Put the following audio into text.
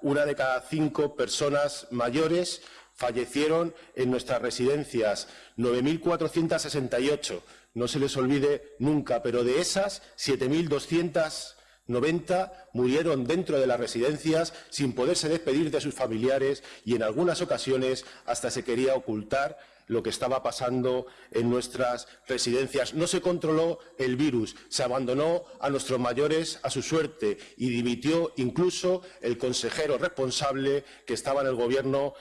Una de cada cinco personas mayores fallecieron en nuestras residencias, 9.468. No se les olvide nunca, pero de esas, 7.290 murieron dentro de las residencias sin poderse despedir de sus familiares y en algunas ocasiones hasta se quería ocultar lo que estaba pasando en nuestras residencias. No se controló el virus, se abandonó a nuestros mayores a su suerte y dimitió incluso el consejero responsable que estaba en el Gobierno